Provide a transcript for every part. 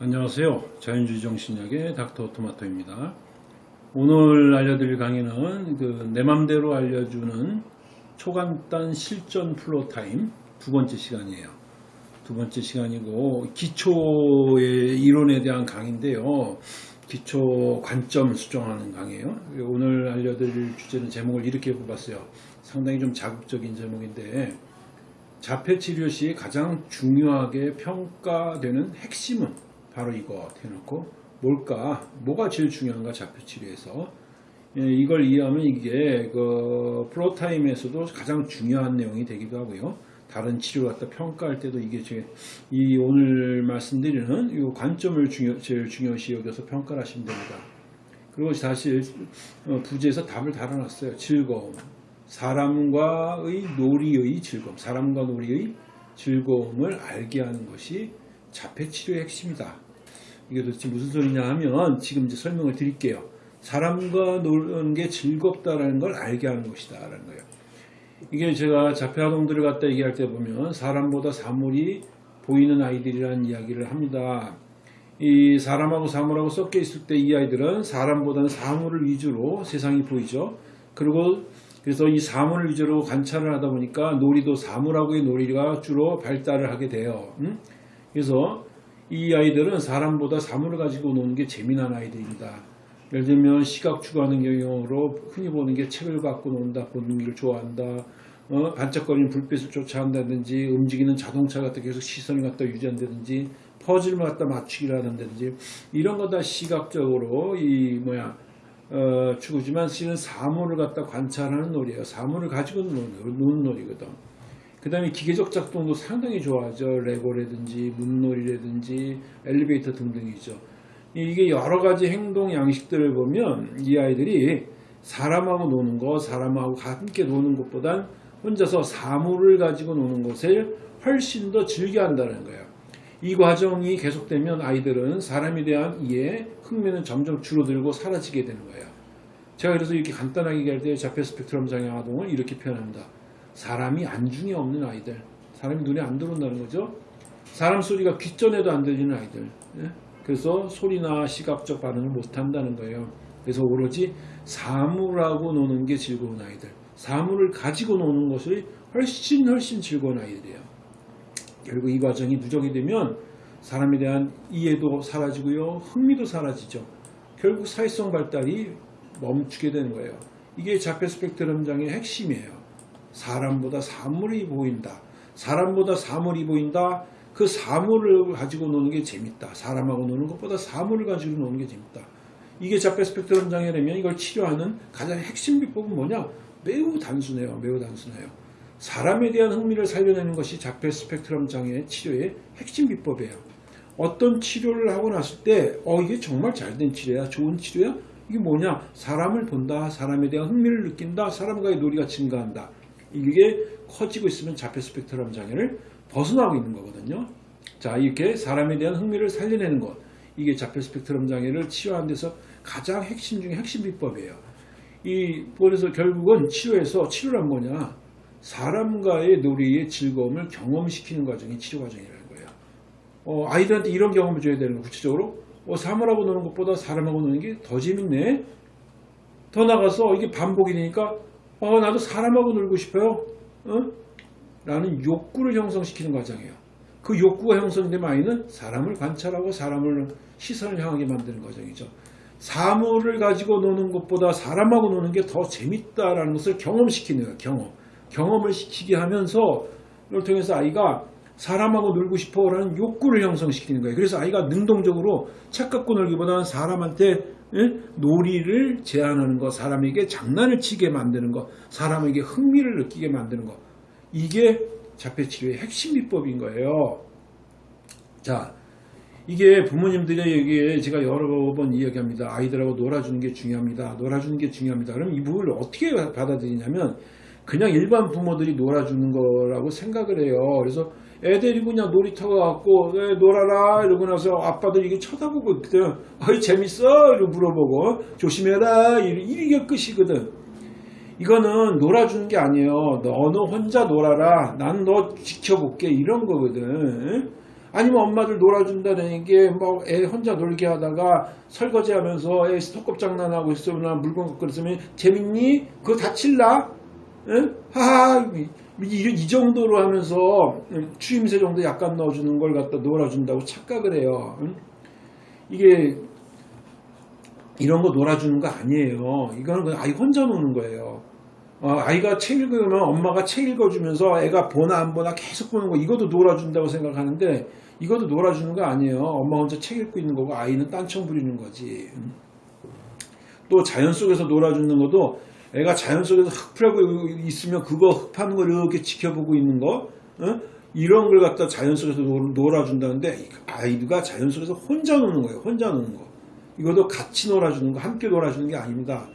안녕하세요. 자연주의 정신약의 닥터 토마토입니다. 오늘 알려드릴 강의는 그 내 맘대로 알려주는 초간단 실전 플로 타임 두 번째 시간이에요. 두 번째 시간이고 기초의 이론에 대한 강의인데요. 기초 관점 수정하는 강의예요. 오늘 알려드릴 주제는 제목을 이렇게 뽑았어요. 상당히 좀 자극적인 제목인데 자폐치료 시 가장 중요하게 평가되는 핵심은 바로 이거 해놓고 뭘까? 뭐가 제일 중요한가? 자폐치료에서. 예, 이걸 이해하면 이게 그 프로타임에서도 가장 중요한 내용이 되기도 하고요. 다른 치료 갖다 평가할 때도 이게 제, 이 오늘 말씀드리는 이 관점을 중요, 제일 중요시 여겨서 평가를 하시면 됩니다. 그리고 사실 어, 부제에서 답을 달아놨어요. 즐거움. 사람과의 놀이의 즐거움. 사람과 놀이의 즐거움을 알게 하는 것이 자폐치료의 핵심이다 이게 도대체 무슨 소리냐 하면 지금 이제 설명을 드릴게요. 사람과 노는 게 즐겁다라는 걸 알게 하는 것이다 라는 거예요. 이게 제가 자폐아동들을 갖다 얘기할 때 보면 사람보다 사물이 보이는 아이들이라는 이야기를 합니다. 이 사람하고 사물하고 섞여 있을 때 이 아이들은 사람보다는 사물을 위주로 세상이 보이죠. 그리고 그래서 이 사물을 위주로 관찰을 하다 보니까 놀이도 사물하고의 놀이가 주로 발달을 하게 돼요. 음? 그래서 이 아이들은 사람보다 사물을 가지고 노는 게 재미난 아이들입니다. 예를 들면 시각 추구하는 경우로 흔히 보는 게 책을 갖고 논다, 보는 걸 좋아한다, 어, 반짝거리는 불빛을 쫓아간다든지 움직이는 자동차 갖다 계속 시선을 갖다 유지한다든지 퍼즐을 갖다 맞추기를 하는다든지 이런 거 다 시각적으로 이 뭐야 어, 추구지만 실은 사물을 갖다 관찰하는 놀이에요. 사물을 가지고 노는, 노는 놀이거든. 그 다음에 기계적 작동도 상당히 좋아하죠. 레고라든지 문놀이라든지 엘리베이터 등등이죠. 이게 여러 가지 행동 양식들을 보면 이 아이들이 사람하고 노는 거, 사람하고 함께 노는 것보단 혼자서 사물을 가지고 노는 것을 훨씬 더 즐겨 한다는 거예요. 이 과정이 계속되면 아이들은 사람에 대한 이해, 흥미는 점점 줄어들고 사라지게 되는 거예요. 제가 그래서 이렇게 간단하게 얘기할 때 자폐 스펙트럼 장애 아동을 이렇게 표현합니다. 사람이 안중에 없는 아이들. 사람이 눈에 안 들어온다는 거죠? 사람 소리가 귓전에도 안 들리는 아이들. 예? 그래서 소리나 시각적 반응을 못한다는 거예요. 그래서 오로지 사물하고 노는 게 즐거운 아이들. 사물을 가지고 노는 것이 훨씬 훨씬 즐거운 아이들이에요. 결국 이 과정이 누적이 되면 사람에 대한 이해도 사라지고요. 흥미도 사라지죠. 결국 사회성 발달이 멈추게 되는 거예요. 이게 자폐 스펙트럼 장애의 핵심이에요 사람보다 사물이 보인다. 사람보다 사물이 보인다. 그 사물을 가지고 노는 게 재밌다. 사람하고 노는 것보다 사물을 가지고 노는 게 재밌다. 이게 자폐 스펙트럼 장애라면 이걸 치료하는 가장 핵심 비법은 뭐냐? 매우 단순해요. 매우 단순해요. 사람에 대한 흥미를 살려내는 것이 자폐 스펙트럼 장애 치료의 핵심 비법이에요. 어떤 치료를 하고 났을 때, 어, 이게 정말 잘된 치료야? 좋은 치료야? 이게 뭐냐? 사람을 본다. 사람에 대한 흥미를 느낀다. 사람과의 놀이가 증가한다. 이게 커지고 있으면 자폐 스펙트럼 장애를 벗어나고 있는 거거든요. 자 이렇게 사람에 대한 흥미를 살려내는 것 이게 자폐 스펙트럼 장애를 치료하는 데서 가장 핵심 중에 핵심 비법이에요. 이 그래서 결국은 치료에서 치료란 뭐냐 사람과의 놀이의 즐거움을 경험시키는 과정이 치료 과정이라는 거예요. 어, 아이들한테 이런 경험을 줘야 되는 거 구체적으로 어, 사물하고 노는 것보다 사람하고 노는 게 더 재밌네. 더 나가서 이게 반복이 되니까 어 나도 사람하고 놀고 싶어요. 어? 라는 욕구를 형성시키는 과정이에요. 그 욕구가 형성되면 아이는 사람을 관찰하고 사람을 시선을 향하게 만드는 과정이죠. 사물을 가지고 노는 것보다 사람하고 노는 게 더 재밌다라는 것을 경험시키는 거예요. 경험. 경험을 시키게 하면서 이걸 통해서 아이가 사람하고 놀고 싶어라는 욕구를 형성시키는 거예요. 그래서 아이가 능동적으로 책 갖고 놀기보다는 사람한테 놀이를 제한하는 것, 사람에게 장난을 치게 만드는 것, 사람에게 흥미를 느끼게 만드는 것. 이게 자폐치료의 핵심 비법인 거예요. 자, 이게 부모님들의 얘기에 제가 여러 번 이야기합니다. 아이들하고 놀아주는 게 중요합니다. 놀아주는 게 중요합니다. 그럼 이 부분을 어떻게 받아들이냐면 그냥 일반 부모들이 놀아주는 거라고 생각을 해요. 그래서 애들이 그냥 놀이터 가갖고 네, 놀아라? 이러고 나서 아빠들 이게 쳐다보고 있거든 어이 재밌어? 이러고 물어보고 조심해라. 이게 끝이거든. 이거는 놀아주는 게 아니에요 너는 혼자 놀아라. 난 너 지켜볼게. 이런 거거든. 아니면 엄마들 놀아준다는 게뭐 애 혼자 놀게 하다가 설거지 하면서 애 스톱컵 장난하고 있으면 물건 갖고 있으면 재밌니? 그거 다칠라? 응? 하하 이, 이- 이 정도로 하면서 추임새 정도 약간 넣어주는 걸 갖다 놀아준다고 착각을 해요. 응? 이게 이런 거 놀아주는 거 아니에요. 이거는 그냥 아이 혼자 노는 거예요. 어, 아이가 책 읽으면 엄마가 책 읽어주면서 애가 보나 안 보나 계속 보는 거 이것도 놀아준다고 생각하는데 이것도 놀아주는 거 아니에요. 엄마 혼자 책 읽고 있는 거고 아이는 딴청 부리는 거지. 음. 또 자연 속에서 놀아주는 것도 애가 자연 속에서 흙 풀고 있으면 그거 흙 파는 걸 이렇게 지켜보고 있는 거 어? 이런 걸 갖다 자연 속에서 놀- 놀아준다는데 아이가 자연 속에서 혼자 노는 거예요. 혼자 노는 거. 이것도 같이 놀아주는 거, 함께 놀아주는 게 아닙니다.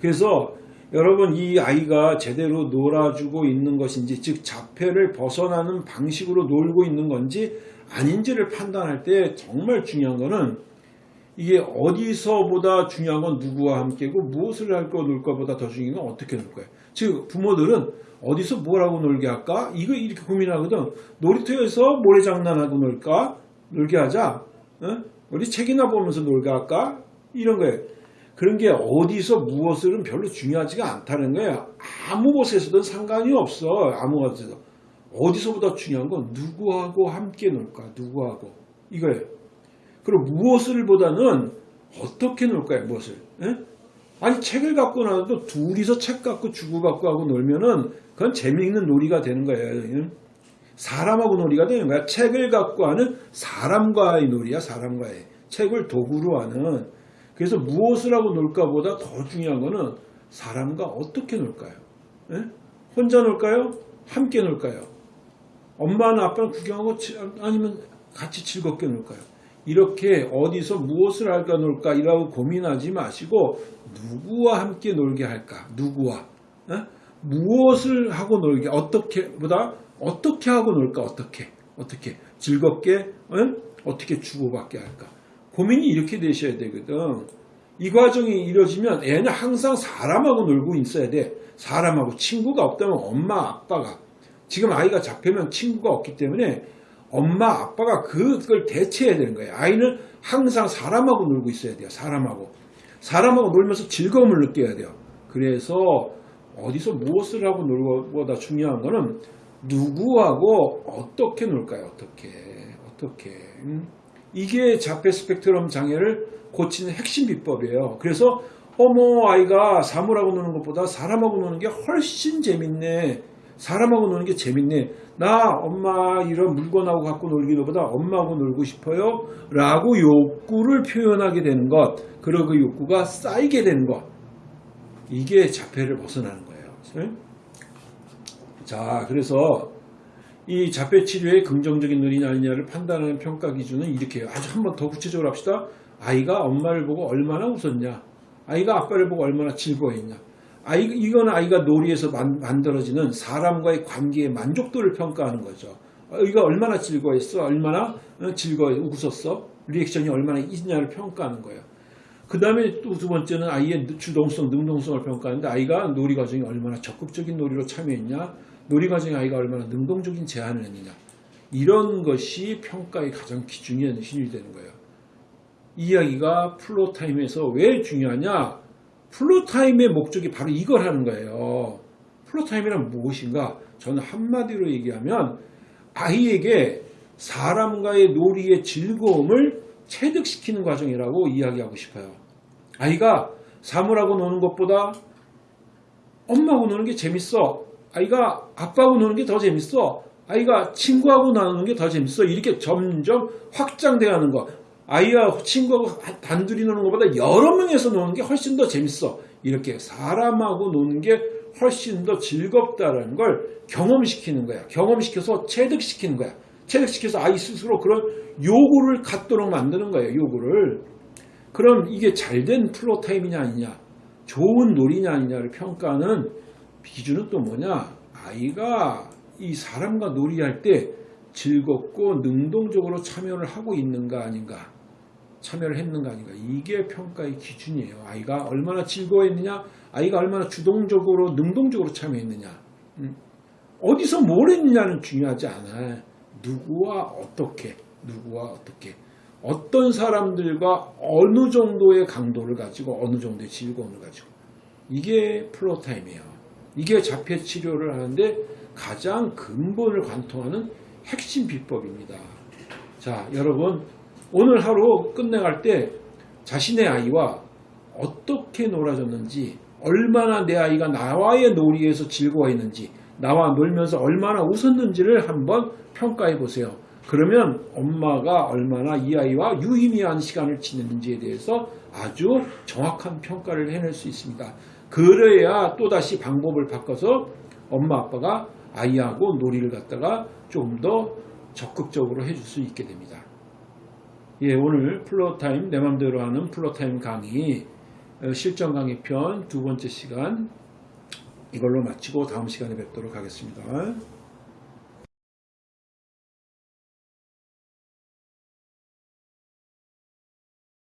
그래서 여러분 이 아이가 제대로 놀아주고 있는 것인지 즉 자폐를 벗어나는 방식으로 놀고 있는 건지 아닌지를 판단할 때 정말 중요한 거는 이게 어디서보다 중요한 건 누구와 함께고 무엇을 할 거놀 거보다 더 중요한 건 어떻게 놀 거예요. 즉 부모들은 어디서 뭐라고 놀게 할까? 이거 이렇게 고민하거든. 놀이터에서 모래장난하고 놀까? 놀게 하자. 어? 우리 책이나 보면서 놀게 할까? 이런 거예요. 그런 게 어디서 무엇을은 별로 중요하지가 않다는 거예요. 아무 곳에서든 상관이 없어. 아무 곳에서. 어디서보다 중요한 건 누구하고 함께 놀까? 누구하고. 이거예요. 그리고 무엇을 보다는 어떻게 놀 거야, 무엇을. 예? 아니, 책을 갖고 나도 둘이서 책 갖고 주고받고 하고 놀면은 그건 재미있는 놀이가 되는 거예요. 예? 사람하고 놀이가 되는 거야. 책을 갖고 하는 사람과의 놀이야, 사람과의. 책을 도구로 하는. 그래서 무엇을 하고 놀까 보다 더 중요한 거는 사람과 어떻게 놀까요? 예? 혼자 놀까요? 함께 놀까요? 엄마나 아빠는 구경하고 치- 아니면 같이 즐겁게 놀까요? 이렇게 어디서 무엇을 할까 놀까 이라고 고민하지 마시고 누구와 함께 놀게 할까? 누구와? 어? 무엇을 하고 놀게 어떻게 보다 어떻게 하고 놀까? 어떻게? 어떻게 즐겁게 어? 어떻게 주고받게 할까? 고민이 이렇게 되셔야 되거든. 이 과정이 이루어지면 애는 항상 사람하고 놀고 있어야 돼. 사람하고 친구가 없다면 엄마 아빠가 지금 아이가 잡히면 친구가 없기 때문에 엄마 아빠가 그걸 대체해야 되는 거예요. 아이는 항상 사람하고 놀고 있어야 돼요. 사람하고 사람하고 놀면서 즐거움을 느껴야 돼요. 그래서 어디서 무엇을 하고 놀보다 중요한 거는 누구하고 어떻게 놀까요? 어떻게 어떻게 음? 이게 자폐 스펙트럼 장애를 고치는 핵심 비법이에요. 그래서 어머 아이가 사물하고 노는 것보다 사람하고 노는 게 훨씬 재밌네. 사람하고 노는 게 재밌네. 나 엄마 이런 물건하고 갖고 놀기보다 엄마하고 놀고 싶어요. 라고 욕구를 표현하게 되는 것. 그리고 그 욕구가 쌓이게 되는 것. 이게 자폐를 벗어나는 거예요. 네? 자, 그래서 이 자폐 치료의 긍정적인 논의냐 아니냐를 판단하는 평가 기준은 이렇게 해요. 아주 한번 더 구체적으로 합시다. 아이가 엄마를 보고 얼마나 웃었냐. 아이가 아빠를 보고 얼마나 즐거워했냐. 아이, 이건 아이가 놀이에서 만, 만들어지는 사람과의 관계의 만족도를 평가하는 거죠. 아이가 얼마나 즐거워했어? 얼마나 어, 즐거워, 웃었어? 리액션이 얼마나 있냐를 평가하는 거예요. 그 다음에 또 두 번째는 아이의 주동성, 능동성을 평가하는데 아이가 놀이 과정에 얼마나 적극적인 놀이로 참여했냐, 놀이 과정에 아이가 얼마나 능동적인 제안을 했느냐. 이런 것이 평가의 가장 기준이 힘이 되는 거예요. 이 이야기가 floortime에서 왜 중요하냐? floortime의 목적이 바로 이걸 하는 거예요. floortime이란 무엇인가? 저는 한마디로 얘기하면 아이에게 사람과의 놀이의 즐거움을 체득시키는 과정이라고 이야기하고 싶어요. 아이가 사물하고 노는 것보다 엄마하고 노는 게 재밌어. 아이가 아빠하고 노는 게 더 재밌어. 아이가 친구하고 노는 게 더 재밌어. 이렇게 점점 확장돼 가는 거. 아이와 친구하고 단둘이 노는 것보다 여러 명이서 노는 게 훨씬 더 재밌어. 이렇게 사람하고 노는 게 훨씬 더 즐겁다는 걸 경험시키는 거야. 경험시켜서 체득시키는 거야. 체득시켜서 아이 스스로 그런 요구를 갖도록 만드는 거예요. 요구를. 그럼 이게 잘된 플로타임이냐 아니냐, 좋은 놀이냐 아니냐를 평가하는 기준은 또 뭐냐? 아이가 이 사람과 놀이할 때 즐겁고 능동적으로 참여를 하고 있는가 아닌가, 참여를 했는가 아닌가. 이게 평가의 기준이에요. 아이가 얼마나 즐거워했느냐, 아이가 얼마나 주동적으로, 능동적으로 참여했느냐. 음. 어디서 뭘 했느냐는 중요하지 않아. 누구와 어떻게. 누구와 어떻게 어떤 사람들과 어느 정도의 강도를 가지고 어느 정도의 즐거움을 가지고 이게 floortime이에요. 이게 자폐 치료를 하는데 가장 근본을 관통하는 핵심 비법입니다. 자, 여러분 오늘 하루 끝내갈 때 자신의 아이와 어떻게 놀아줬는지 얼마나 내 아이가 나와의 놀이에서 즐거워했는지 나와 놀면서 얼마나 웃었는지를 한번 평가해 보세요. 그러면 엄마가 얼마나 이 아이와 유의미한 시간을 지냈는지에 대해서 아주 정확한 평가를 해낼 수 있습니다. 그래야 또다시 방법을 바꿔서 엄마 아빠가 아이하고 놀이를 갖다가 좀 더 적극적으로 해줄 수 있게 됩니다. 예, 오늘 floortime 내 맘대로 하는 floortime 강의 어, 실전 강의 편 두 번째 시간 이걸로 마치고 다음 시간에 뵙도록 하겠습니다.